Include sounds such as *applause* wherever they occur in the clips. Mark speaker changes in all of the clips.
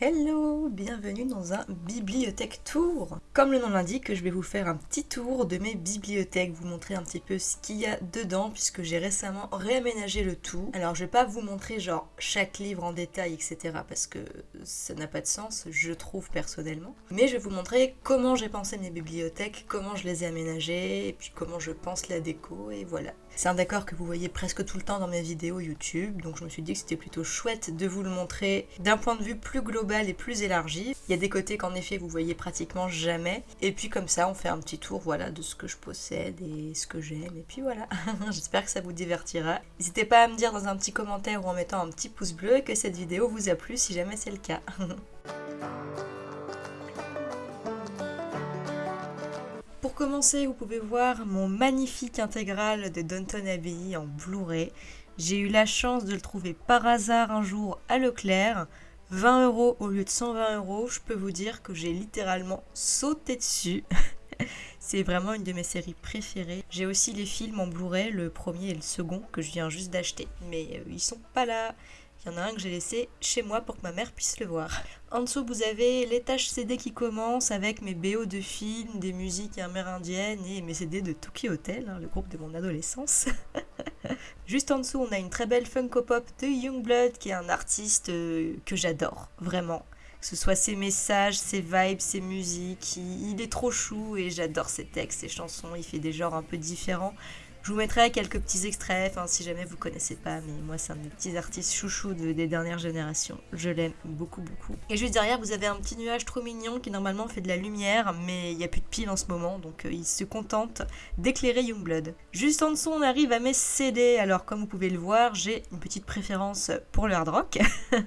Speaker 1: Hello, bienvenue dans un bibliothèque tour. Comme le nom l'indique, je vais vous faire un petit tour de mes bibliothèques, vous montrer un petit peu ce qu'il y a dedans puisque j'ai récemment réaménagé le tout. Alors je vais pas vous montrer genre chaque livre en détail etc parce que ça n'a pas de sens, je trouve personnellement. Mais je vais vous montrer comment j'ai pensé mes bibliothèques, comment je les ai aménagées et puis comment je pense la déco et voilà. C'est un décor que vous voyez presque tout le temps dans mes vidéos YouTube, donc je me suis dit que c'était plutôt chouette de vous le montrer d'un point de vue plus global et plus élargi. Il y a des côtés qu'en effet vous voyez pratiquement jamais, et puis comme ça on fait un petit tour voilà de ce que je possède et ce que j'aime, et puis voilà. *laughs* J'espère que ça vous divertira. N'hésitez pas à me dire dans un petit commentaire ou en mettant un petit pouce bleu que cette vidéo vous a plu si jamais c'est le cas. *laughs* Pour commencer, vous pouvez voir mon magnifique intégral de Downton Abbey en Blu-ray. J'ai eu la chance de le trouver par hasard un jour à Leclerc. 20 euros au lieu de 120 euros, je peux vous dire que j'ai littéralement sauté dessus. *laughs* C'est vraiment une de mes séries préférées. J'ai aussi les films en Blu-ray, le premier et le second, que je viens juste d'acheter. Mais euh, ils sont pas là. En a un que j'ai laissé chez moi pour que ma mère puisse le voir. En dessous, vous avez l'étage CD qui commence avec mes BO de films, des musiques amérindiennes et mes CD de Tokyo Hotel, hein, le groupe de mon adolescence. *laughs* Juste en dessous, on a une très belle Funko Pop de Youngblood, qui est un artiste euh, que j'adore, vraiment. Que ce soit ses messages, ses vibes, ses musiques, il est trop chou et j'adore ses textes, ses chansons, il fait des genres un peu différents. Je vous mettrai quelques petits extraits, si jamais vous connaissez pas, mais moi c'est un des petits artistes chouchous des dernières générations. Je l'aime beaucoup beaucoup. Et juste derrière, vous avez un petit nuage trop mignon qui normalement fait de la lumière, mais il n'y a plus de pile en ce moment, donc euh, il se contente d'éclairer Youngblood. Juste en dessous, on arrive à mes CD. Alors comme vous pouvez le voir, j'ai une petite préférence pour le hard rock. *laughs*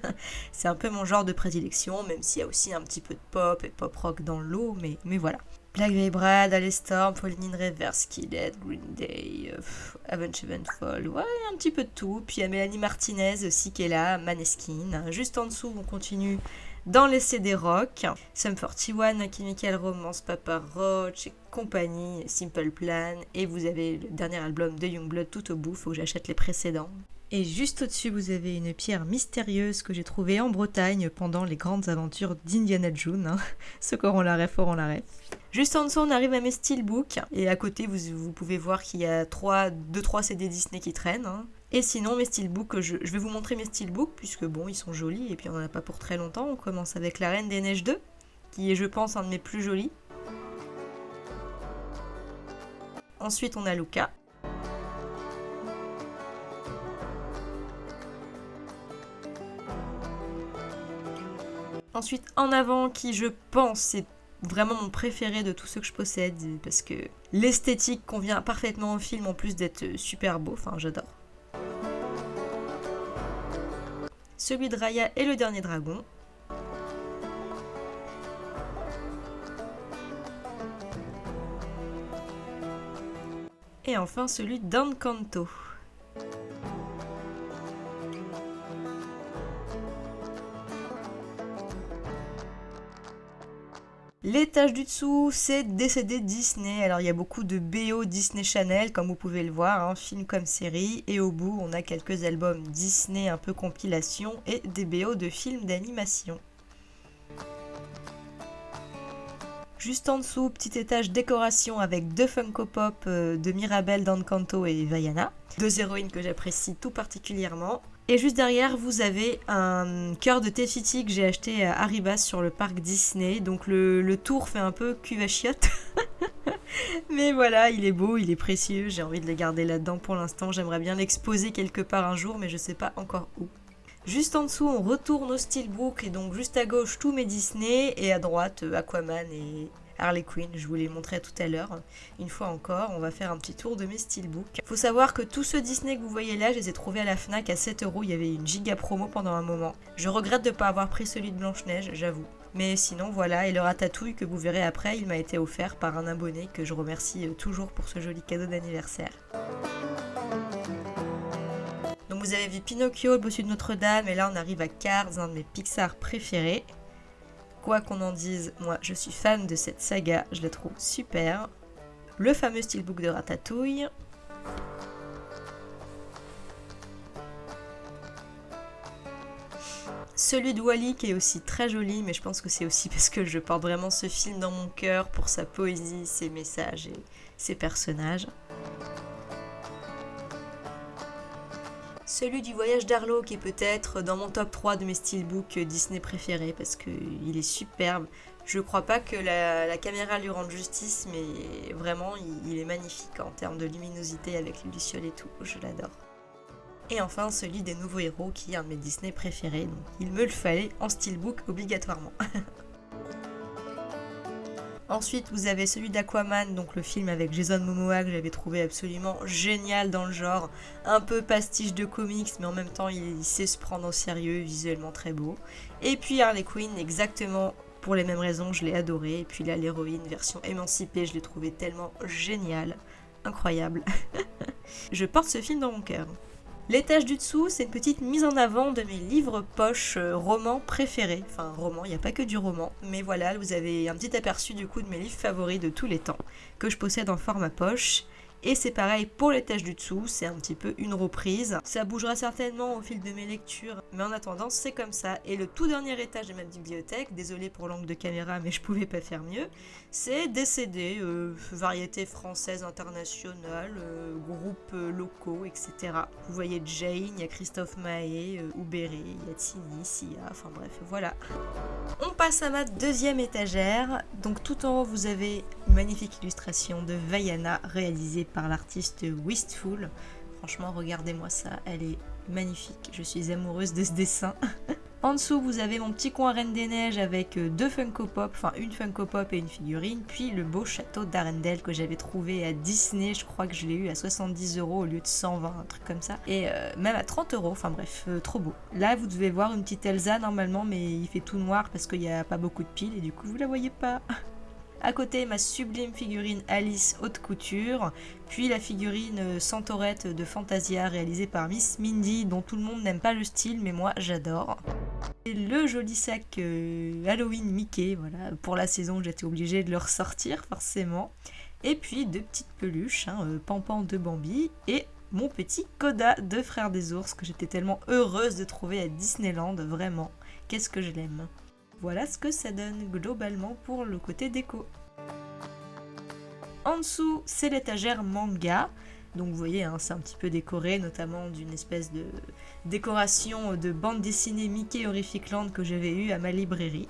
Speaker 1: c'est un peu mon genre de prédilection, même s'il y a aussi un petit peu de pop et pop rock dans l'eau, mais voilà. Black Veil Brad, Storm, Pauline Reverse, Skillet, Green Day, euh, Avenged Sevenfold, ouais, un petit peu de tout. Puis il y a Mélanie Martinez aussi qui est là, Maneskin. Juste en dessous, on continue dans les CD rock. Sum 41, Chemical Romance, Papa Roach et compagnie, Simple Plan. Et vous avez le dernier album de Youngblood tout au bout, faut que j'achète les précédents. Et juste au-dessus, vous avez une pierre mystérieuse que j'ai trouvée en Bretagne pendant les grandes aventures d'Indiana Jones. Hein. *laughs* Ceux qui auront la ref auront la ref. Juste en dessous, on arrive à mes steelbooks. Et à côté, vous, pouvez voir qu'il y a 2-3 CD Disney qui traînent. Hein. Et sinon, mes steelbooks, je, je, vais vous montrer mes steelbooks, puisque bon, ils sont jolis, et puis on n'en a pas pour très longtemps. On commence avec La Reine des Neiges 2, qui est, je pense, un de mes plus jolis. Ensuite, on a Luca. Ensuite, En avant, qui je pense est vraiment mon préféré de tous ceux que je possède, parce que l'esthétique convient parfaitement au film en plus d'être super beau, enfin j'adore. Celui de Raya et le dernier dragon. Et enfin celui d'Encanto. L'étage du dessous, c'est décédé Disney. Alors il y a beaucoup de BO Disney Channel, comme vous pouvez le voir, hein, film comme série. Et au bout, on a quelques albums Disney un peu compilation et des BO de films d'animation. Juste en dessous, petit étage décoration avec deux Funko Pop euh, de Mirabelle, d'Encanto et Vaiana. Deux héroïnes que j'apprécie tout particulièrement. Et juste derrière, vous avez un cœur de Tefiti que j'ai acheté à Arribas sur le parc Disney. Donc le, tour fait un peu cuvachiotte. *laughs* Mais voilà, il est beau, il est précieux. J'ai envie de le garder là-dedans pour l'instant. J'aimerais bien l'exposer quelque part un jour, mais je sais pas encore où. Juste en dessous, on retourne au Steelbook et donc juste à gauche, tous mes Disney et à droite, Aquaman et, Harley Quinn, je vous l'ai montré tout à l'heure. Une fois encore, on va faire un petit tour de mes steelbooks. Faut savoir que tous ceux Disney que vous voyez là, je les ai trouvés à la FNAC à 7 euros. Il y avait une giga promo pendant un moment. Je regrette de ne pas avoir pris celui de Blanche-Neige, j'avoue. Mais sinon, voilà, et le ratatouille que vous verrez après, il m'a été offert par un abonné que je remercie euh, toujours pour ce joli cadeau d'anniversaire. Donc vous avez vu Pinocchio, le bossu de Notre-Dame, et là on arrive à Cars, un de mes Pixar préférés. Quoi qu'on en dise, moi je suis fan de cette saga, je la trouve super. Le fameux steelbook de Ratatouille. Celui de Wally qui est aussi très joli, mais je pense que c'est aussi *laughs* parce que je porte vraiment ce film dans mon cœur pour sa poésie, ses messages et ses personnages. Celui du voyage d'Arlo qui est peut-être dans mon top 3 de mes steelbooks Disney préférés parce qu'il est superbe. Je crois pas que la, caméra lui rende justice, mais vraiment il, est magnifique en termes de luminosité avec les lucioles et tout. Je l'adore. Et enfin celui des nouveaux héros qui est un de mes Disney préférés, donc il me le fallait en steelbook obligatoirement. *laughs* Ensuite, vous avez celui d'Aquaman, donc le film avec Jason Momoa que j'avais trouvé absolument génial dans le genre. Un peu pastiche de comics, mais en même temps, il, sait se prendre au sérieux, visuellement très beau. Et puis Harley Quinn, exactement pour les mêmes raisons, je l'ai adoré. Et puis là, l'héroïne version émancipée, je l'ai trouvé tellement génial, incroyable. *laughs* je porte ce film dans mon cœur. L'étage du dessous, c'est une petite mise en avant de mes livres poches euh, romans préférés. Enfin, romans, il n'y a pas que du roman. Mais voilà, vous avez un petit aperçu du coup de mes livres favoris de tous les temps, que je possède en format poche. Et c'est pareil pour l'étage du dessous, c'est un petit peu une reprise. Ça bougera certainement au fil de mes lectures, mais en attendant, c'est comme ça. Et le tout dernier étage de ma bibliothèque, désolé pour l'angle de caméra, mais je pouvais pas faire mieux, c'est CD, euh, variétés françaises, internationales, euh, groupes euh, locaux, etc. Vous voyez Jane, il y a Christophe Mahé, euh, il y a Tini, Sia, enfin bref, voilà. On passe à ma deuxième étagère. Donc tout en haut, vous avez une magnifique illustration de Vaiana réalisée par l'artiste Wistful. Franchement, regardez-moi ça, elle est magnifique. Je suis amoureuse de ce dessin. *laughs* En dessous, vous avez mon petit coin Reine des Neiges avec euh, deux Funko Pop, enfin une Funko Pop et une figurine, puis le beau château d'Arendelle que j'avais trouvé à Disney, je crois que je l'ai eu à 70 euros au lieu de 120, un truc comme ça, et euh, même à 30 euros, enfin bref, euh, trop beau. Là, vous devez voir une petite Elsa normalement, mais il fait tout noir parce qu'il n'y a pas beaucoup de piles et du coup, vous la voyez pas. *laughs* À côté, ma sublime figurine Alice haute couture, puis la figurine Centaurette de Fantasia réalisée par Miss Mindy, dont tout le monde n'aime pas le style, mais moi j'adore. Le joli sac euh, Halloween Mickey, voilà, pour la saison j'étais obligée de le ressortir forcément. Et puis deux petites peluches, hein, euh, Pampan de Bambi et mon petit Coda de Frères des Ours que j'étais tellement heureuse de trouver à Disneyland, vraiment. Qu'est-ce que je l'aime. Voilà ce que ça donne globalement pour le côté déco. En dessous, c'est l'étagère manga. Donc vous voyez, hein, c'est un petit peu décoré, notamment d'une espèce de décoration de bande dessinée Mickey Horrific Land que j'avais eu à ma librairie.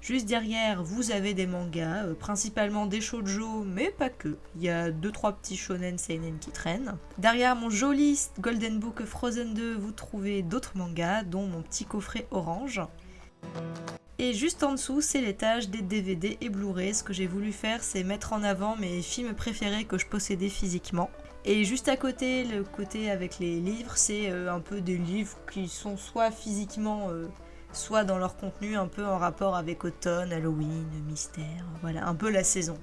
Speaker 1: Juste derrière, vous avez des mangas, euh, principalement des shoujo, mais pas que. Il y a 2-3 petits shonen seinen qui traînent. Derrière mon joli Golden Book Frozen 2, vous trouvez d'autres mangas, dont mon petit coffret orange. Et juste en dessous, c'est l'étage des DVD et Blu-ray. Ce que j'ai voulu faire, c'est mettre en avant mes films préférés que je possédais physiquement. Et juste à côté, le côté avec les livres, c'est euh, un peu des livres qui sont soit physiquement, euh, soit dans leur contenu un peu en rapport avec automne, Halloween, mystère, voilà, un peu la saison.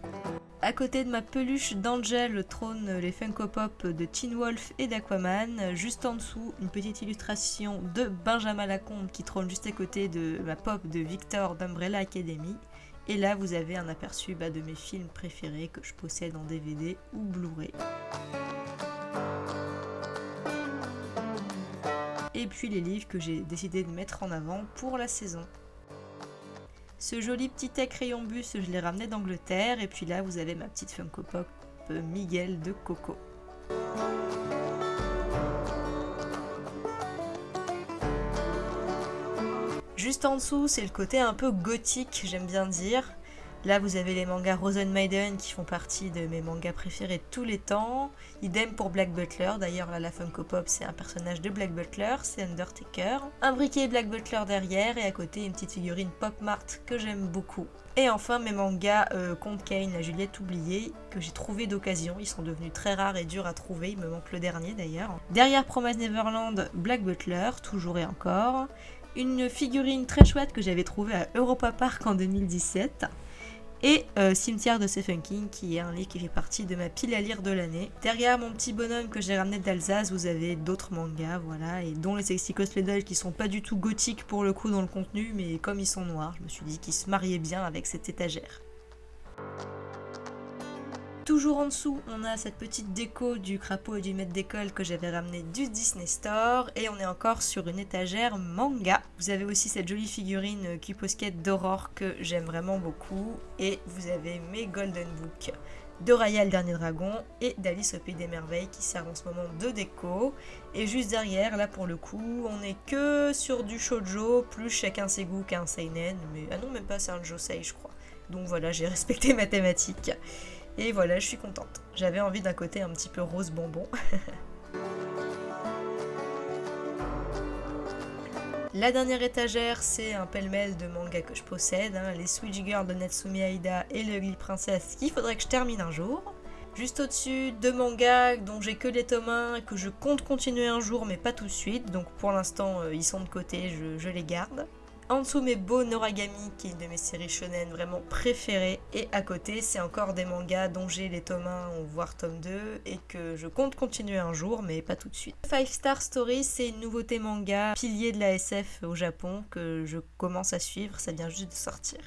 Speaker 1: À côté de ma peluche d'Angel trône les Funko Pop de Teen Wolf et d'Aquaman. Juste en dessous, une petite illustration de Benjamin Lacombe qui trône juste à côté de ma pop de Victor d'Umbrella Academy. Et là, vous avez un aperçu bah, de mes films préférés que je possède en DVD ou Blu-ray. Et puis les livres que j'ai décidé de mettre en avant pour la saison. Ce joli petit crayon bus, je l'ai ramené d'Angleterre. Et puis là, vous avez ma petite Funko Pop euh, Miguel de Coco. Juste en dessous, c'est le côté un peu gothique, j'aime bien dire. Là, vous avez les mangas Rosen Maiden qui font partie de mes mangas préférés de tous les temps. Idem pour Black Butler. D'ailleurs, là, la Funko Pop, c'est un personnage de Black Butler, c'est Undertaker. Un briquet Black Butler derrière et à côté, une petite figurine Pop Mart que j'aime beaucoup. Et enfin, mes mangas euh, Comte Kane, la Juliette oubliée, que j'ai trouvé d'occasion. Ils sont devenus très rares et durs à trouver. Il me manque le dernier d'ailleurs. Derrière Promise Neverland, Black Butler, toujours et encore. Une figurine très chouette que j'avais trouvée à Europa Park en 2017 et euh, Cimetière de Stephen King, qui est un livre qui fait partie de ma pile à lire de l'année. Derrière mon petit bonhomme que j'ai ramené d'Alsace, vous avez d'autres mangas, voilà, et dont les Sexy Cosplay qui sont pas du tout gothiques pour le coup dans le contenu, mais comme ils sont noirs, je me suis dit qu'ils se mariaient bien avec cette étagère. Toujours en dessous, on a cette petite déco du crapaud et du maître d'école que j'avais ramené du Disney Store. Et on est encore sur une étagère manga. Vous avez aussi cette jolie figurine Cuposquette d'Aurore que j'aime vraiment beaucoup. Et vous avez mes Golden Book de Raya le dernier dragon et d'Alice au pays des merveilles qui servent en ce moment de déco. Et juste derrière, là pour le coup, on est que sur du shoujo, plus chacun ses goûts qu'un seinen, mais ah non même pas c'est un josei je crois. Donc voilà, j'ai *laughs* respecté ma thématique. Et voilà, je suis contente. J'avais envie d'un côté un petit peu rose bonbon. *laughs* La dernière étagère, c'est un pêle-mêle de mangas que je possède, hein, les Switch Girls de Natsumi Aida et le Ugly Princess qu'il faudrait que je termine un jour. Juste au-dessus, deux mangas dont j'ai que les tomes 1 et que je compte continuer un jour mais pas tout de suite, donc pour l'instant euh, ils sont de côté, je les garde. Mes beaux Noragami, qui est une de mes séries shonen vraiment préférées. Et à côté, c'est encore des mangas dont j'ai les tomes 1 voire tome 2 et que je compte continuer un jour, mais pas tout de suite. Five Star Story, c'est une nouveauté manga, pilier de la SF au Japon, que je commence à suivre, ça vient juste de sortir.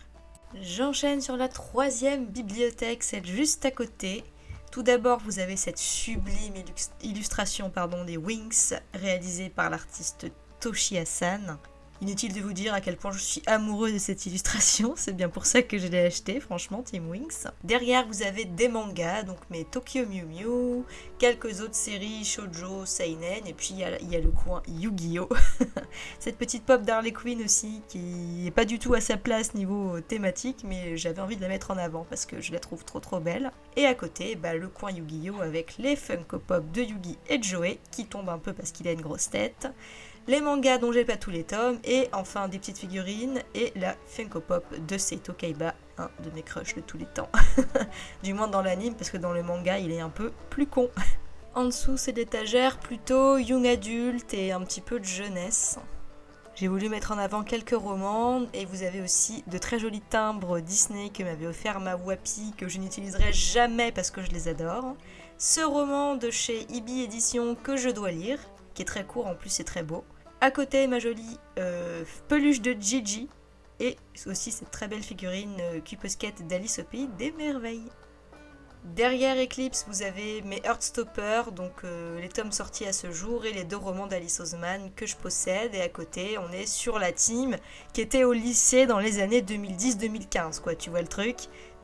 Speaker 1: J'enchaîne sur la troisième bibliothèque, celle juste à côté. Tout d'abord, vous avez cette sublime illustration pardon, des Wings, réalisée par l'artiste Toshi Hassan. Inutile de vous dire à quel point je suis amoureux de cette illustration, c'est bien pour ça que je l'ai acheté, franchement, Team Wings. Derrière, vous avez des mangas, donc mes Tokyo Mew Mew, quelques autres séries, shoujo, seinen, et puis il y, a le coin Yu-Gi-Oh! *laughs* cette petite pop d'Harley Quinn aussi, qui n'est pas du tout à sa place niveau thématique, mais j'avais envie de la mettre en avant parce que je la trouve trop trop belle. Et à côté, bah, le coin Yu-Gi-Oh! avec les Funko Pop de Yugi et de Joey, qui tombe un peu parce qu'il a une grosse tête les mangas dont j'ai pas tous les tomes, et enfin des petites figurines, et la Funko Pop de Seito Kaiba, un de mes crushs de tous les temps. *laughs* du moins dans l'anime, parce que dans le manga, il est un peu plus con. en dessous, c'est l'étagère plutôt young adulte et un petit peu de jeunesse. J'ai voulu mettre en avant quelques romans et vous avez aussi de très jolis timbres Disney que m'avait offert ma Wapi que je n'utiliserai jamais parce que je les adore. Ce roman de chez Ibi Édition que je dois lire, est très court en plus c'est très beau. À côté, ma jolie euh, peluche de Gigi. Et aussi cette très belle figurine euh, d'Alice au Pays des Merveilles. Derrière Eclipse, vous avez mes Heartstopper, donc euh, les tomes sortis à ce jour, et les deux romans d'Alice Oseman que je possède. Et à côté, on est sur la team qui était au lycée dans les années 2010-2015, quoi, tu vois le truc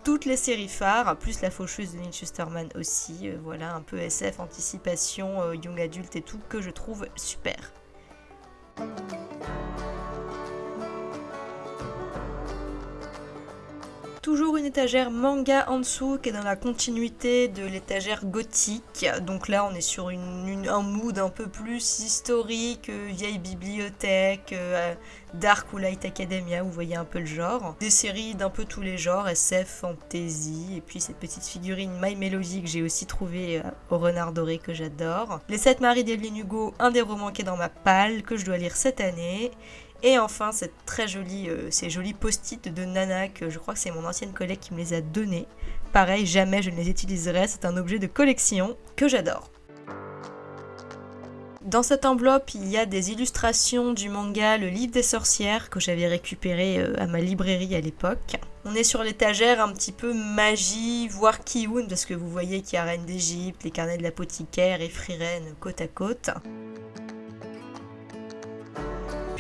Speaker 1: toutes les séries phares, plus la faucheuse de Lynn Schusterman aussi, euh, voilà, un peu SF, anticipation, young adulte et tout, que je trouve super. Toujours une étagère manga en dessous qui est dans la continuité de l'étagère gothique. Donc là on est sur un mood un peu plus historique, euh, vieille bibliothèque, euh, Dark ou Light Academia, vous voyez un peu le genre. Des séries d'un peu tous les genres, SF, fantasy, et puis cette petite figurine My Melody que j'ai aussi trouvé euh, au Renard Doré que j'adore. Les 7 maris d'Evelyn Hugo, un des romans qui est dans ma palle que je dois lire cette année. Et enfin, cette très jolie, euh, ces jolis post-it de Nana, que je crois que c'est mon ancienne collègue qui me les a donnés. Pareil, jamais je ne les utiliserai, c'est un objet de collection que j'adore. Dans cette enveloppe, il y a des illustrations du manga Le Livre des Sorcières que j'avais récupéré euh, à ma librairie à l'époque. On est sur l'étagère un petit peu magie, voire Kiun, parce que vous voyez qu'il y a Reine d'Égypte, les carnets de l'apothicaire et Friren côte à côte.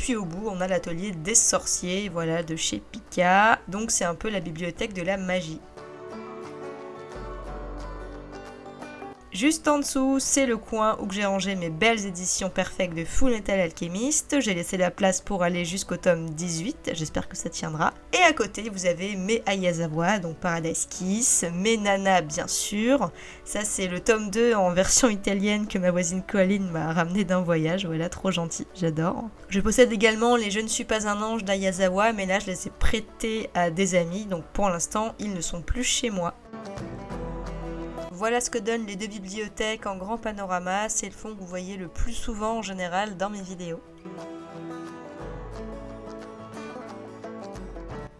Speaker 1: Puis au bout, on a l'atelier des sorciers, voilà, de chez Pika. Donc c'est un peu la bibliothèque de la magie. Juste en dessous, c'est le coin où j'ai rangé mes belles éditions perfectes de Full Metal Alchemist. J'ai laissé la place pour aller jusqu'au tome 18, j'espère que ça tiendra. Et à côté, vous avez mes Ayazawa, donc Paradise Kiss, mes Nana bien sûr. Ça c'est le tome 2 en version italienne que ma voisine Colline m'a ramené d'un voyage, voilà, trop gentil, j'adore. Je possède également les Je ne suis pas un ange d'Ayazawa, mais là je les ai prêtés à des amis, donc pour l'instant ils ne sont plus chez moi. Voilà ce que donnent les deux bibliothèques en grand panorama, c'est le fond que vous voyez le plus souvent en général dans mes vidéos.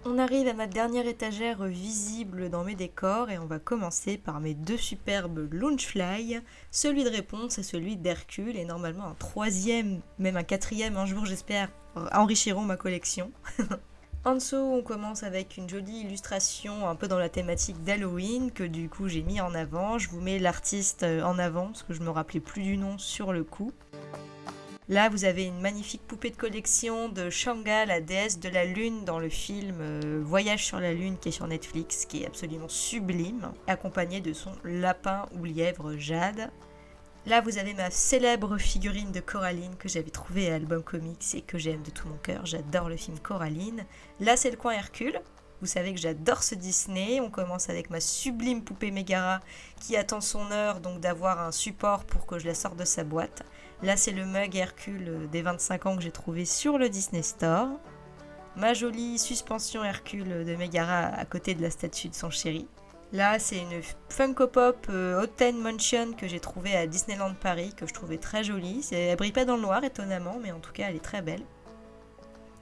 Speaker 1: On arrive à ma dernière étagère visible dans mes décors et on va commencer par mes deux superbes Launchfly, celui de réponse et celui d'Hercule et normalement un troisième, même un quatrième un jour j'espère, enrichiront ma collection. *laughs* En dessous, on commence avec une jolie illustration un peu dans la thématique d'Halloween que du coup j'ai mis en avant. Je vous mets l'artiste euh, en avant parce que je me rappelais plus du nom sur le coup. Là, vous avez une magnifique poupée de collection de Shanga, la déesse de la lune, dans le film euh, Voyage sur la lune qui est sur Netflix, qui est absolument sublime, accompagnée de son lapin ou lièvre Jade. Là, vous avez ma célèbre figurine de Coraline que j'avais trouvée à Album Comics et que j'aime de tout mon cœur. J'adore le film Coraline. Là, c'est le coin Hercule. Vous savez que j'adore ce Disney. On commence avec ma sublime poupée Megara qui attend son heure donc d'avoir un support pour que je la sorte de sa boîte. Là, c'est le mug Hercule des 25 ans que j'ai trouvé sur le Disney Store. Ma jolie suspension Hercule de Megara à côté de la statue de son chéri. Là, c'est une Funko Pop euh, Haute Mansion que j'ai trouvée à Disneyland Paris, que je trouvais très jolie. Elle brille pas dans le noir, étonnamment, mais en tout cas, elle est très belle.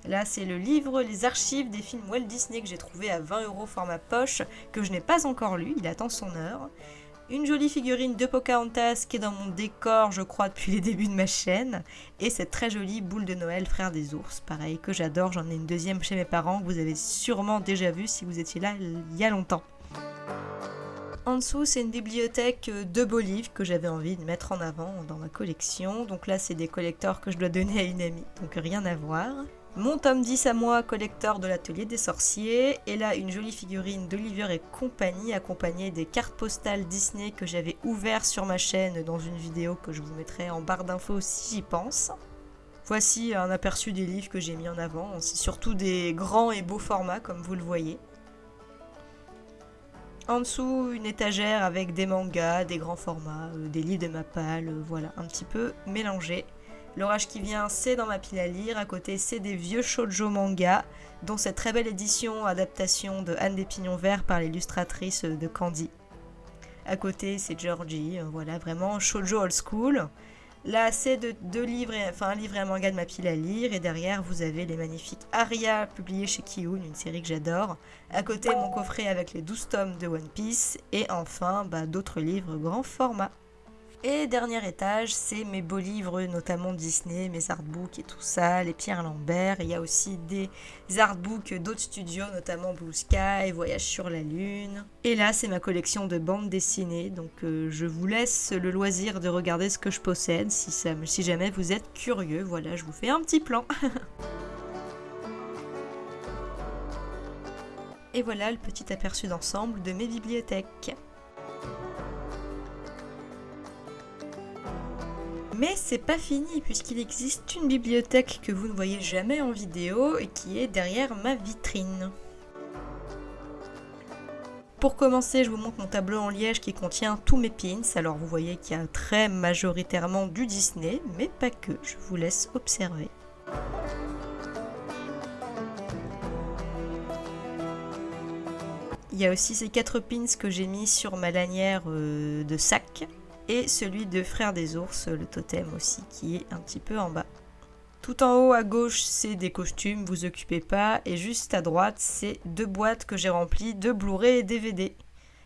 Speaker 1: Là, c'est le livre Les archives des films Walt Disney que j'ai trouvé à 20 euros format poche, que je n'ai pas encore lu, il attend son heure. Une jolie figurine de Pocahontas qui est dans mon décor, je crois, depuis les débuts de ma chaîne. Et cette très jolie boule de Noël, frère des ours, pareil, que j'adore. J'en ai une deuxième chez mes parents, que vous avez sûrement déjà vu si vous étiez là il y a longtemps. En dessous, c'est une bibliothèque de beaux livres que j'avais envie de mettre en avant dans ma collection. Donc là, c'est des collecteurs que je dois donner à une amie, donc rien à voir. Mon tome 10 à moi, collecteur de l'atelier des sorciers. Et là, une jolie figurine d'Olivier et compagnie, accompagnée des cartes postales Disney que j'avais ouvert sur ma chaîne dans une vidéo que je vous mettrai en barre d'infos si j'y pense. Voici un aperçu des livres que j'ai mis en avant. C'est surtout des grands et beaux formats, comme vous le voyez. En dessous, une étagère avec des mangas, des grands formats, euh, des livres de Mapal, euh, voilà, un petit peu mélangé. L'orage qui vient, c'est dans ma pile à lire. À côté, c'est des vieux shoujo manga, dont cette très belle édition adaptation de Anne des Pignons Verts par l'illustratrice de Candy. À côté, c'est Georgie, euh, voilà, vraiment shoujo old school. Là, c'est deux, livres, enfin un livre et un manga de ma pile à lire. Et derrière, vous avez les magnifiques Aria, publiés chez Kiun, une série que j'adore. À côté, mon coffret avec les 12 tomes de One Piece. Et enfin, bah, d'autres livres grand format. Et dernier étage, c'est mes beaux livres, notamment Disney, mes artbooks et tout ça, les Pierre Lambert. Il y a aussi des artbooks d'autres studios, notamment Blue Sky, Voyage sur la Lune. Et là, c'est ma collection de bandes dessinées. Donc, euh, je vous laisse le loisir de regarder ce que je possède. Si, si jamais vous êtes curieux, voilà, je vous fais un petit plan. *laughs* et voilà le petit aperçu d'ensemble de mes bibliothèques. Mais c'est pas fini puisqu'il existe une bibliothèque que vous ne voyez jamais en vidéo et qui est derrière ma vitrine. Pour commencer, je vous montre mon tableau en liège qui contient tous mes pins. Alors vous voyez qu'il y a très majoritairement du Disney, mais pas que. Je vous laisse observer. Il y a aussi ces quatre pins que j'ai mis sur ma lanière euh, de sac et celui de Frère des ours, le totem aussi, qui est un petit peu en bas. Tout en haut à gauche, c'est des costumes, vous occupez pas. Et juste à droite, c'est deux boîtes que j'ai remplies de Blu-ray et DVD.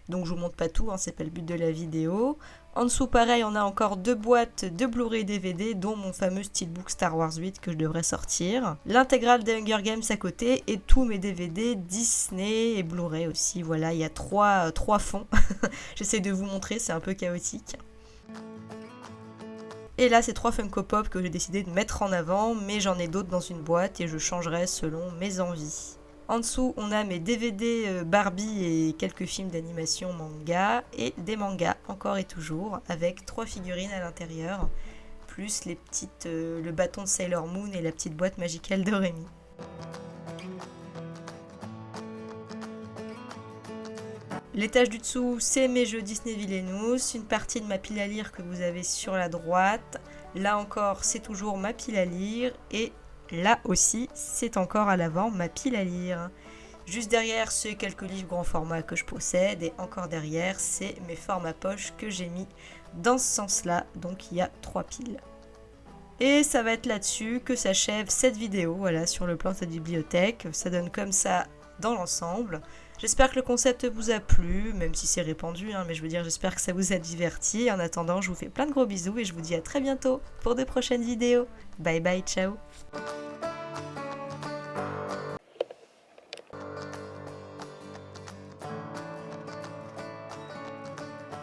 Speaker 1: Donc je vous montre pas tout, hein, c'est pas le but de la vidéo. En dessous, pareil, on a encore deux boîtes de Blu-ray DVD, dont mon fameux steelbook Star Wars 8 que je devrais sortir. L'intégrale des Hunger Games à côté et tous mes DVD Disney et Blu-ray aussi. Voilà, il y a trois, trois fonds. *laughs* J'essaie de vous montrer, c'est un peu chaotique. Et là, c'est trois Funko Pop que j'ai décidé de mettre en avant, mais j'en ai d'autres dans une boîte et je changerai selon mes envies. En dessous, on a mes DVD euh, Barbie et quelques films d'animation manga et des mangas encore et toujours avec trois figurines à l'intérieur, plus les petites, euh, le bâton de Sailor Moon et la petite boîte magicale de Rémi. L'étage du dessous, c'est mes jeux Disney Villainous, une partie de ma pile à lire que vous avez sur la droite. Là encore, c'est toujours ma pile à lire et là aussi, c'est encore à l'avant ma pile à lire. Juste derrière, c'est quelques livres grand format que je possède et encore derrière, c'est mes formats poche que j'ai mis dans ce sens-là. Donc il y a trois piles. Et ça va être là-dessus que s'achève cette vidéo, voilà, sur le plan de cette bibliothèque. Ça donne comme ça dans l'ensemble. J'espère que le concept vous a plu, même si c'est répandu, hein, mais je veux dire, j'espère que ça vous a diverti. En attendant, je vous fais plein de gros bisous et je vous dis à très bientôt pour de prochaines vidéos. Bye bye, ciao